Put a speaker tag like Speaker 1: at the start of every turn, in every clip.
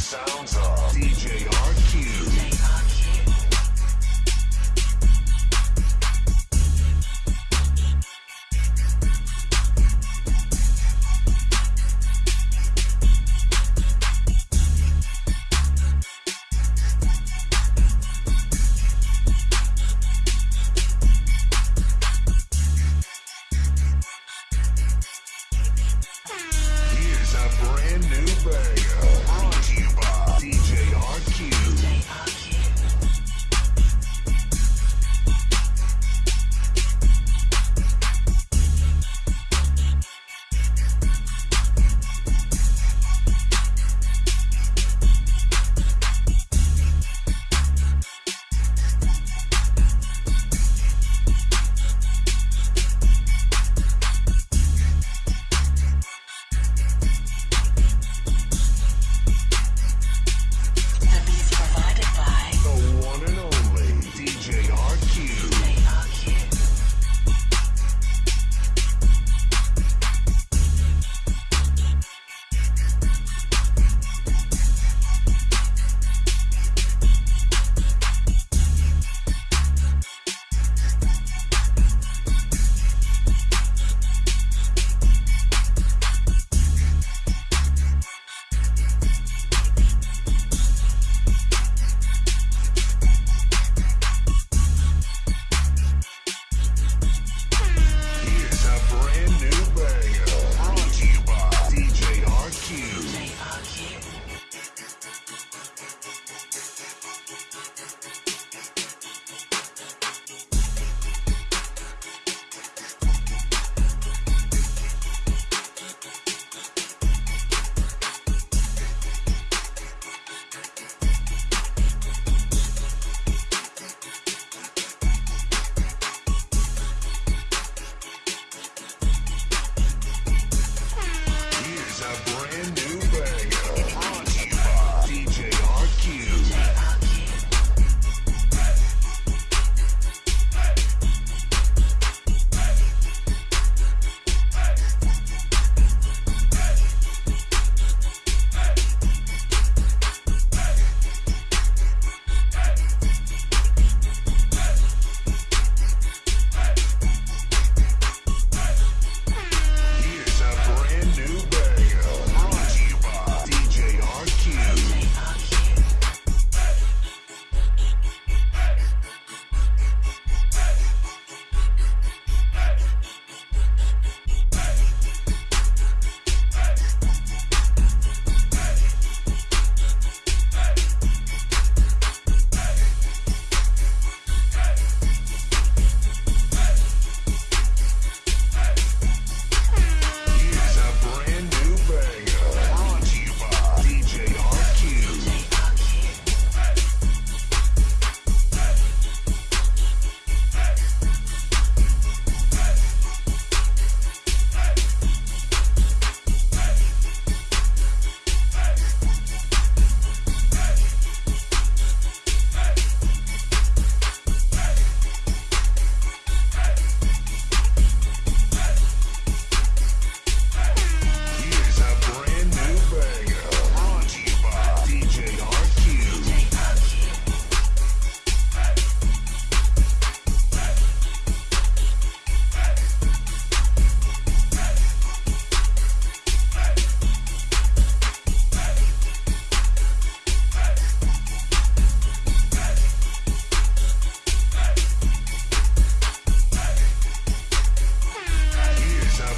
Speaker 1: sounds of DJ RQ. brand new banger. Brought to you by DJ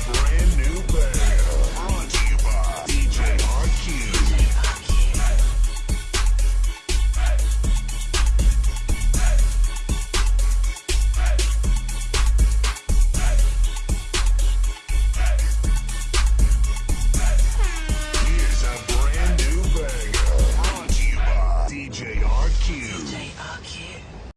Speaker 1: brand new